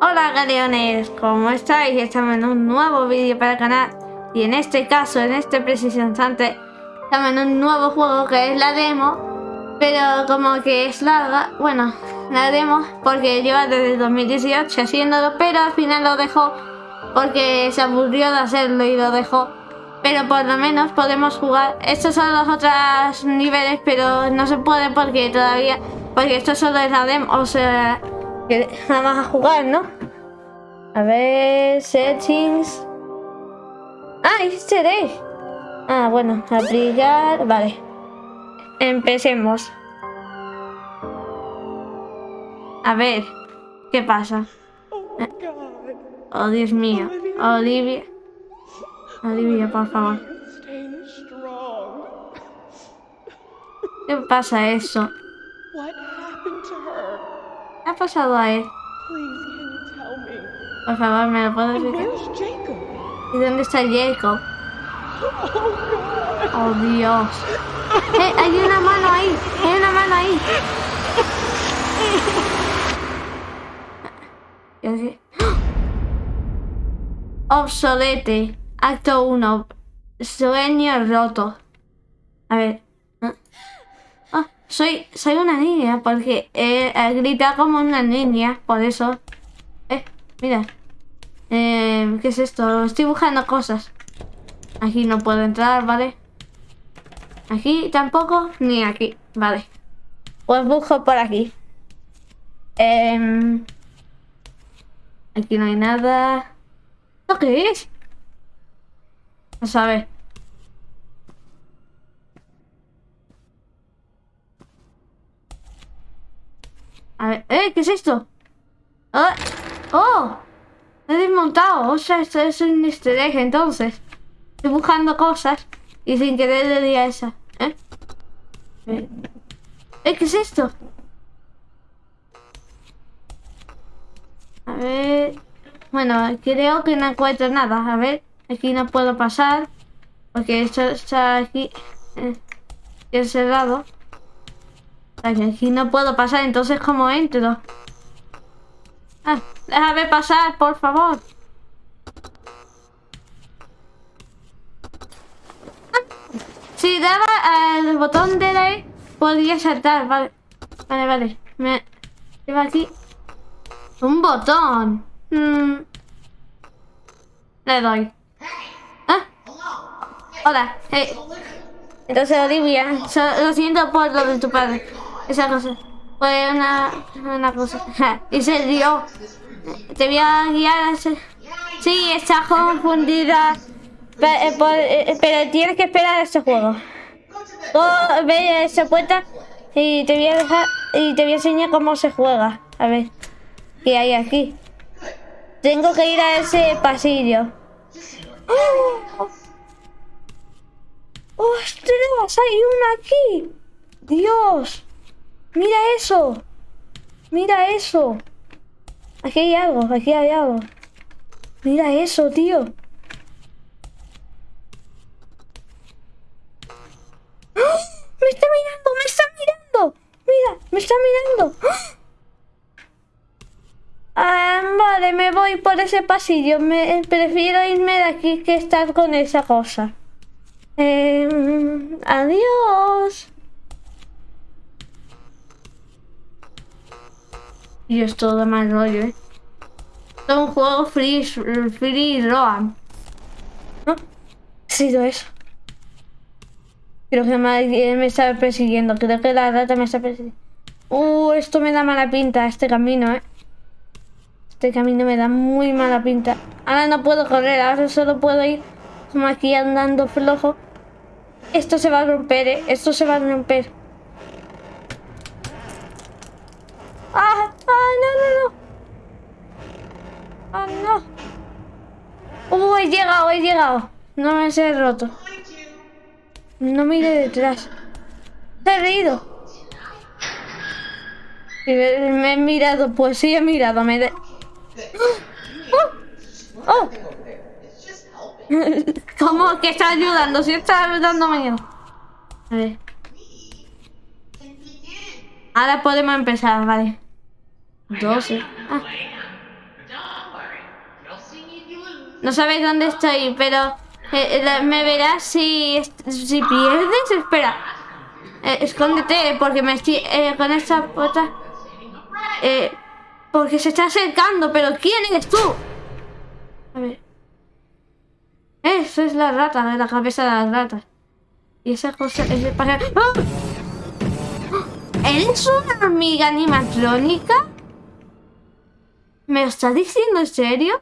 Hola galeones, ¿cómo estáis? Estamos en un nuevo vídeo para el canal y en este caso, en este preciso instante estamos en un nuevo juego que es la demo pero como que es larga, bueno, la demo porque lleva desde 2018 haciéndolo pero al final lo dejó porque se aburrió de hacerlo y lo dejó pero por lo menos podemos jugar. Estos son los otros niveles, pero no se puede porque todavía, porque esto solo es la demo, o sea, que vamos a jugar, ¿no? A ver, settings. Ah, egg. Ah, bueno, aplicar, vale. Empecemos. A ver, ¿qué pasa? Oh, Dios mío. Olivia. Olivia, por favor. ¿Qué pasa eso? ¿Qué ha pasado a él? Por favor, ¿me lo puedes decir? ¿Y dónde está Jacob? Oh, Dios. ¡Eh! Hay una mano ahí. Hay una mano ahí. Obsolete. Acto 1. Sueño roto. A ver. Oh, soy, soy una niña porque eh, grita como una niña, por eso. Eh, mira. Eh, ¿Qué es esto? Estoy buscando cosas. Aquí no puedo entrar, ¿vale? Aquí tampoco, ni aquí, vale. Pues busco por aquí. Eh, aquí no hay nada. ¿Esto qué es? No sabe. A ver, ¿eh? ¿Qué es esto? ¡Oh! ¡Oh! He desmontado. O sea, esto es un easter entonces. Estoy buscando cosas y sin querer le di a esa. ¿Eh? ¿Eh? ¿Qué es esto? A ver... Bueno, creo que no encuentro nada. A ver... Aquí no puedo pasar. Porque esto está aquí eh, encerrado. Aquí no puedo pasar, entonces ¿cómo entro? Ah, déjame pasar, por favor. Si daba el botón de la E, podría saltar. Vale, vale, vale. Me lleva aquí un botón. Mm. Le doy. Hola. Hey. Entonces, Olivia, lo siento por lo de tu padre. Esa cosa. Fue una, una cosa. y se dio. Te voy a guiar ese... Sí, está confundida. Eh, eh, pero, tienes que esperar a este juego. Oh, ve esa puerta y te voy a dejar y te voy a enseñar cómo se juega. A ver, ¿qué hay aquí? Tengo que ir a ese pasillo. ¡Oh! ¡Ostras! ¡Hay una aquí! ¡Dios! ¡Mira eso! ¡Mira eso! Aquí hay algo, aquí hay algo. Mira eso, tío. ¡Ah! ¡Me está mirando! ¡Me está mirando! ¡Mira! ¡Me está mirando! ¡Ah! vale, me voy por ese pasillo. Prefiero irme de aquí que estar con esa cosa. Eh, adiós. Y es todo mal rollo, ¿eh? Es un juego free, free roam. ¿No? Ha sido eso. Creo que me, me está persiguiendo. Creo que la rata me está persiguiendo. Uh, esto me da mala pinta, este camino, ¿eh? Este camino me da muy mala pinta. Ahora no puedo correr, ahora solo puedo ir como aquí andando flojo. Esto se va a romper, ¿eh? Esto se va a romper. ¡Ah! ¡Ah, no, no, no! ¡Ah, no! ¡Uh, he llegado, he llegado! No me he roto. No mire detrás. Se ha reído. me, he mirado, pues sí he mirado. Me de... ¡Oh! ¡Oh! ¿Cómo que está ayudando? Si está dando miedo. A ver. Ahora podemos empezar, vale. 12. Ah. No sabes dónde estoy, pero eh, eh, me verás si, si pierdes. Espera. Eh, escóndete, porque me estoy con esta puerta. porque se está acercando, pero ¿quién eres tú? A ver. Eso es la rata, de la cabeza de las ratas. Y esa cosa es el ¡Ah! ¿Eres una amiga animatrónica? ¿Me lo estás diciendo en serio?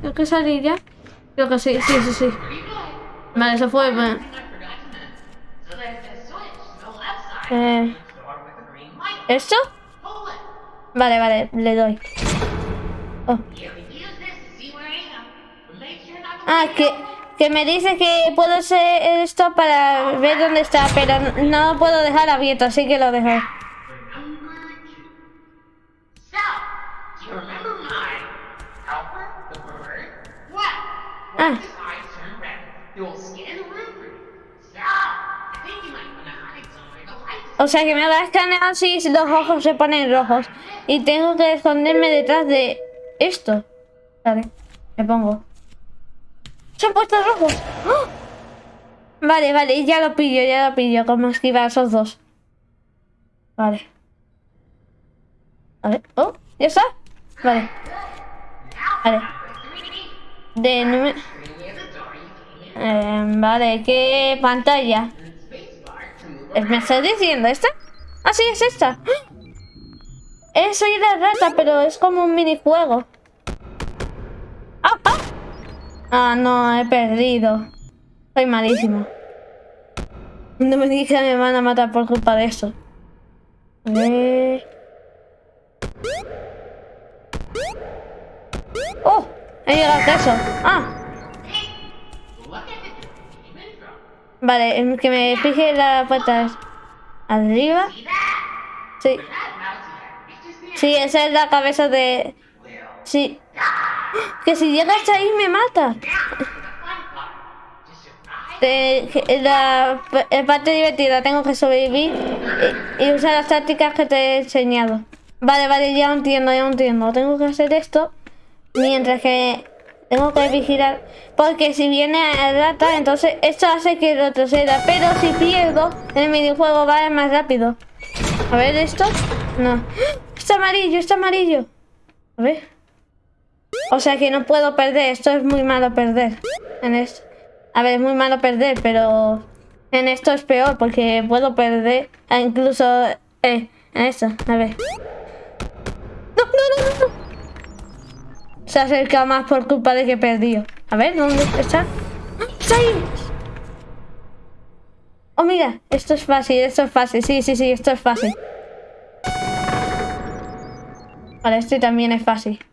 Creo que salir ya. Creo que sí, sí, sí, sí. Vale, se fue. Eh, ¿Esto? Vale, vale, le doy. Oh. Ah, que, que me dice que puedo hacer esto para ver dónde está, pero no puedo dejar abierto, así que lo dejo. Ah. O sea que me va a escanear si los ojos se ponen rojos. Y tengo que esconderme detrás de esto. Vale, me pongo. Se han puesto rojos. ¡Oh! Vale, vale, ya lo pillo, ya lo pillo. Como esquivar esos dos. Vale. A ver. Oh, ¿ya está? Vale. Vale. De eh, vale, ¿qué pantalla? ¿Me estás diciendo esta? Ah, sí, es esta. Eh, soy la rata, pero es como un minijuego. ¡Ah, ah! Ah, no, he perdido. Soy malísimo. No me dije que me van a matar por culpa de eso. Eh... ¡Oh! He llegado a eso. ¡Ah! Vale, que me fije la puerta arriba. Sí. Sí, esa es la cabeza de... Sí. Que si llega hasta ahí me mata. la, parte divertida, tengo que sobrevivir y, usar las tácticas que te he enseñado. Vale, vale, ya entiendo, ya entiendo. Tengo que hacer esto mientras que tengo que vigilar. Porque si viene a rata, entonces esto hace que retroceda. Pero si pierdo, el minijuego va más rápido. A ver esto. No. Está amarillo, está amarillo. A ver. O sea que no puedo perder. Esto es muy malo perder. En esto. A ver, es muy malo perder, pero... En esto es peor porque puedo perder. Ah, incluso... Eh, en esto. A ver. No, no, no, no se acerca más por culpa de que he perdido. A ver, ¿dónde está? ¡Está ahí! Oh, mira, esto es fácil, esto es fácil. Sí, sí, sí, esto es fácil. Vale, este también es fácil.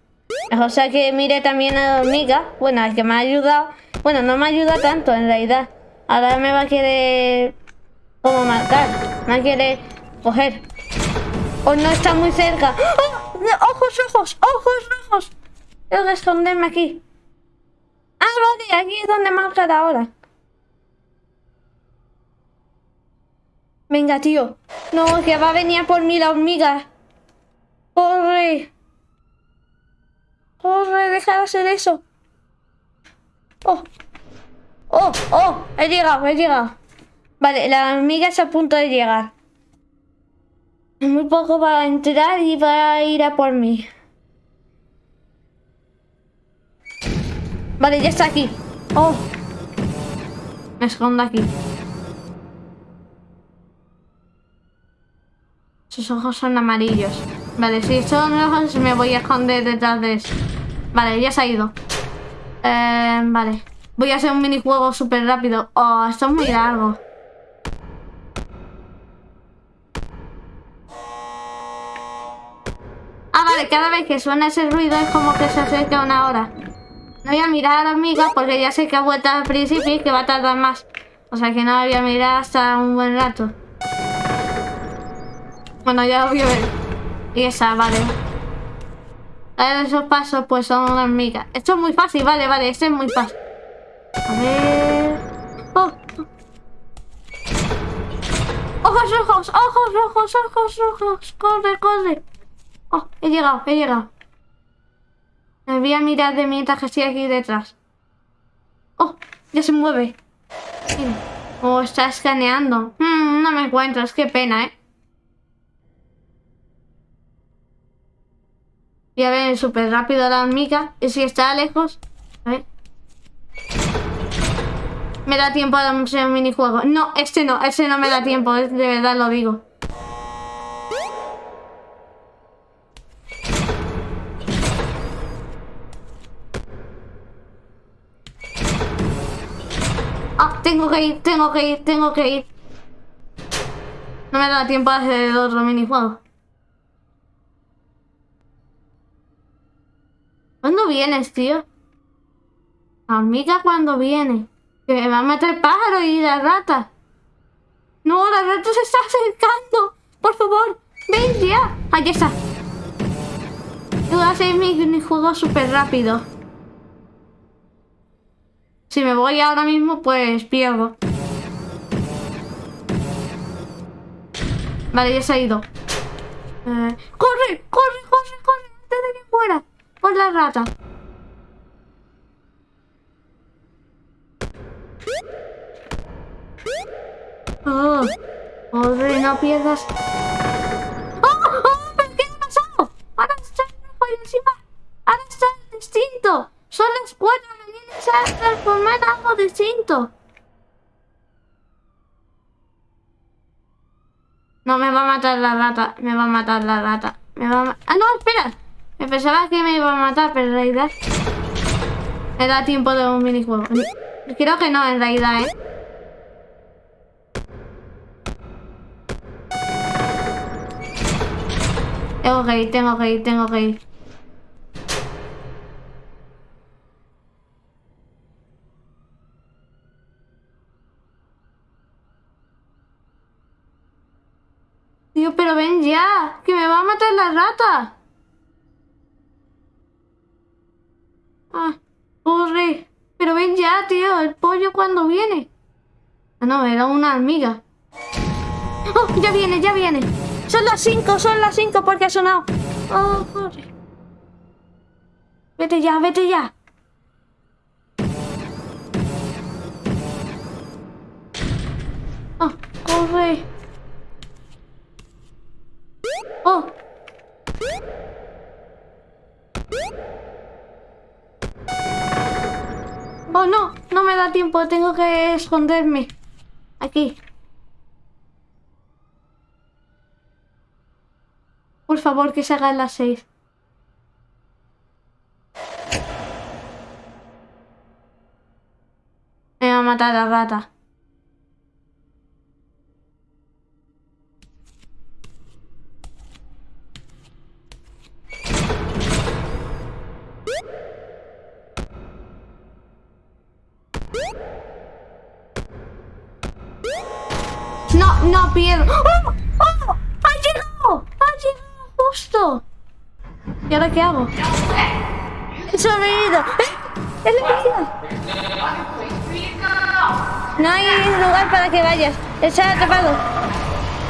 O sea que mire también a la hormiga. Bueno, el que me ha ayudado. Bueno, no me ayuda tanto en realidad. Ahora me va a querer... Como marcar. Me va a coger. O no está muy cerca. ¡Oh! ¡Ojos, ojos! ¡Ojos rojos! Tengo que esconderme aquí. Ah, vale, aquí es donde marcar ahora. Venga, tío. No, que va a venir por mí la hormiga. Corre. Corre, deja de hacer eso. Oh. Oh, oh, he llegado, he llegado. Vale, la hormiga está a punto de llegar. Muy poco va a entrar y va a ir a por mí. Vale, ya está aquí. Oh. Me escondo aquí. Sus ojos son amarillos. Vale, si son rojos me voy a esconder detrás de eso. Vale, ya se ha ido. Eh, vale. Voy a hacer un minijuego súper rápido. Oh, esto es muy largo. Ah, vale, cada vez que suena ese ruido es como que se acerca una hora. No voy a mirar a la hormiga porque ya sé que ha vuelto al principio y que va a tardar más. O sea que no voy a mirar hasta un buen rato. Bueno, ya lo voy a ver. Y esa, vale. A esos pasos pues son una hormiga. Esto es muy fácil, vale, vale. Este es muy fácil. A ver... ¡Oh! ¡Ojos rojos! ¡Ojos rojos! ¡Ojos! ¡Corre, corre! Oh, he llegado, he llegado. Me voy a mirar de mientras que estoy aquí detrás. Oh, ya se mueve. Oh, está escaneando. Mm, no me encuentras, qué pena, ¿eh? Voy a ver súper rápido la hormiga. Y si está lejos... A ver. Me da tiempo a hacer un minijuego. No, este no, este no me da tiempo, de verdad lo digo. Ah, tengo que ir, tengo que ir, tengo que ir. No me da tiempo a hacer otro minijuego. ¿Cuándo vienes, tío? Amiga, ¿cuándo viene? Que me va a el pájaro y la rata. No, la rata se está acercando. Por favor, ven ya. Ahí está. Voy a hacer mi, juego súper rápido. Si me voy ahora mismo, pues pierdo. Vale, ya se ha ido. Eh, ¡Corre! ¡Corre! ¡Corre! ¡Corre! Antes de que muera. Por la rata. Oh, Corre, no pierdas. ¡Oh! ¡Oh! ¿Pero qué ha pasado? Ahora está por encima. Ahora está distinto. Son las cuatro. Me se a transformar algo distinto. No, me va a matar la rata. Me va a matar la rata. Me va a Ah, no, espera. Me pensaba que me iba a matar, pero en realidad... Me da tiempo de un minijuego. Creo que no, en realidad, ¿eh? Tengo que ir, tengo que ir, tengo que ir. Tío, pero ven ya, que me va a matar la rata. Ah, corre. Pero ven ya, tío, el pollo cuando viene. Ah, no, era una hormiga. ¡Oh, ya viene, ya viene! Son las 5, son las 5 porque ha sonado. Oh, corre. Vete ya, vete ya. Oh, corre. Oh. Oh, no, no me da tiempo, tengo que esconderme. Aquí. Por favor, que se hagan las seis. Me va a matar la rata. Pierdo. ¡Oh! ¡Oh! ¡Ha llegado! ¡Ha llegado justo! ¿Y ahora qué hago? ¡He sobrevivido! ¡Eh! ¡He No hay lugar para que vayas. Está atrapado.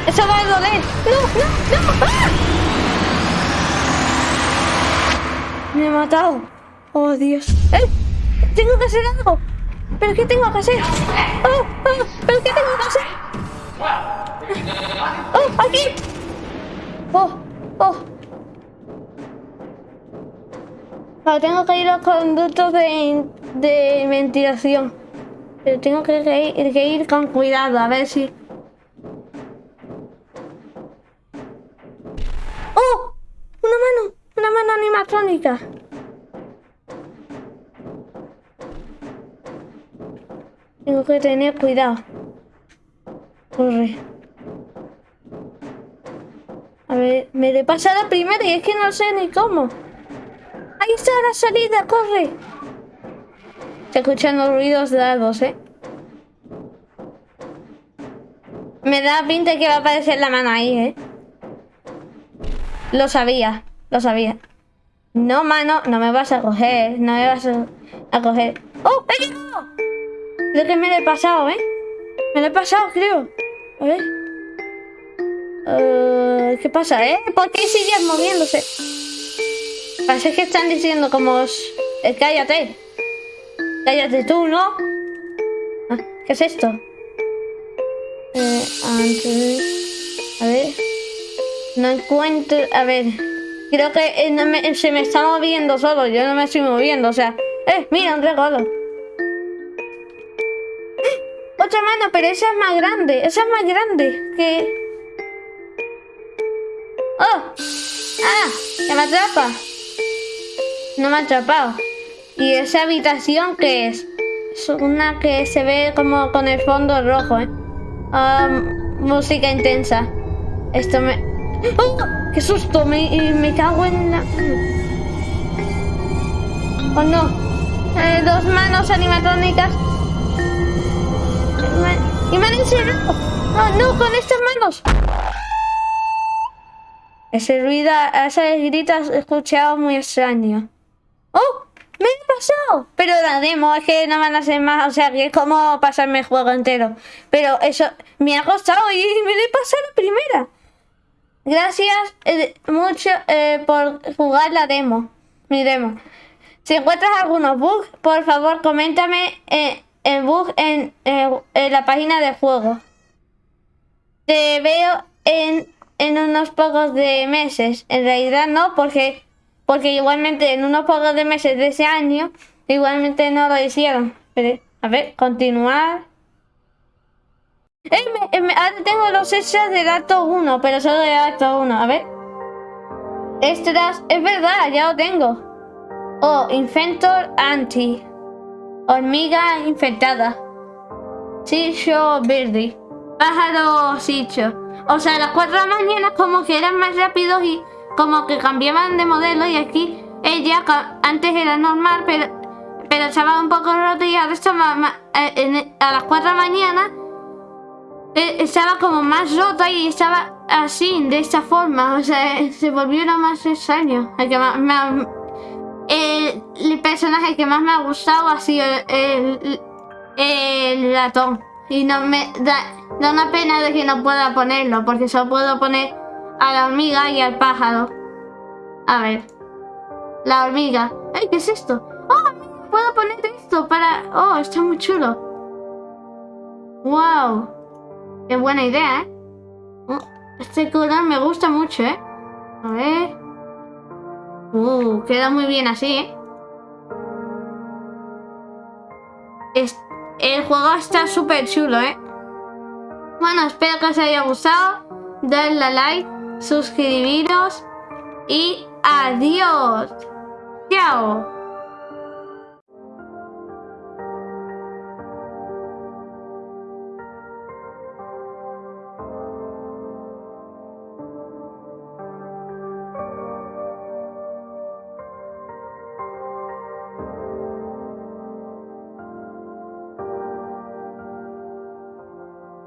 Eso va a doler. ¡No, no, no! ¡Ah! Me he matado. Oh, Dios. ¡Eh! Tengo que hacer algo. ¿Pero qué tengo que hacer? ¡Oh! oh ¿Pero qué tengo que hacer? ¡Oh! ¡Aquí! ¡Oh! ¡Oh! Vale, tengo que ir a los conductos de, de ventilación. Pero tengo que ir, que ir con cuidado, a ver si... ¡Oh! ¡Una mano! ¡Una mano animatrónica! Tengo que tener cuidado. Corre. A ver, me le pasa la primera y es que no sé ni cómo. Ahí está la salida, corre. Se escuchan los ruidos largos, ¿eh? Me da pinta que va a aparecer la mano ahí, ¿eh? Lo sabía, lo sabía. No, mano, no me vas a coger, no me vas a, coger. ¡Oh, he llegado! Creo que me lo he pasado, ¿eh? Me lo he pasado, creo. A ver. Eh, ¿Qué pasa, eh? ¿Por qué sigues moviéndose? Parece que están diciendo como... eh, cállate. Cállate tú, ¿no? Ah, ¿Qué es esto? Eh, antes... A ver... No encuentro... A ver... Creo que eh, se me está moviendo solo. Yo no me estoy moviendo, o sea... ¡Eh! Mira, un regalo. Otra mano, pero esa es más grande. Esa es más grande que... ¡Oh! ¡Ah! ¡Que me atrapa! No me ha atrapado. ¿Y esa habitación qué es? Es una que se ve como con el fondo rojo, ¿eh? Ah, música intensa. Esto me... ¡Oh! ¡Qué susto! Me, me cago en la... ¡Oh, no! Eh, dos manos animatrónicas. Y me- han encerrado. ¡Oh, no! ¡Con estas manos! Ese ruido, ese grito he escuchado muy extraño. ¡Oh! ¡Me he pasado! Pero la demo es que no van a ser más, o sea, que es como pasarme el juego entero. Pero eso me ha costado y me lo he pasado la primera. Gracias eh, mucho eh, por jugar la demo, mi demo. Si encuentras algunos bugs, por favor, coméntame eh, el bug en, eh, en la página de juego. Te veo en, en unos pocos de meses. En realidad no, porque, porque igualmente en unos pocos de meses de ese año, igualmente no lo hicieron. A ver, continuar. Eh, ahora tengo los extras del acto 1, pero solo del acto 1. A ver. Extras, es verdad, ya lo tengo. Oh, Inventor Anti. Hormiga infectada. Sicho Birdie. Pájaro Sicho. O sea, las 4 de la mañana como que eran más rápidos y como que cambiaban de modelo y aquí ella antes era normal, pero, pero estaba un poco roto y ahora estaba ma- eh, a las 4 de la mañana eh, estaba como más rota y estaba así, de esta forma. O sea, se volvió lo más extraño. El, personaje que más me ha gustado ha sido el, el, ratón. Y no me da, da una pena de que no pueda ponerlo, porque solo puedo poner a la hormiga y al pájaro. A ver. La hormiga. ¡Ay, qué es esto! ¡Oh! Puedo poner esto para... ¡Oh, está muy chulo! ¡Wow! Qué buena idea, ¿eh? Oh, Este color me gusta mucho, ¿eh? A ver. Uh, queda muy bien así, ¿eh? Es- el juego está súper chulo, ¿eh? Bueno, espero que os haya gustado. Dadle a like, suscribiros y adiós. Chao.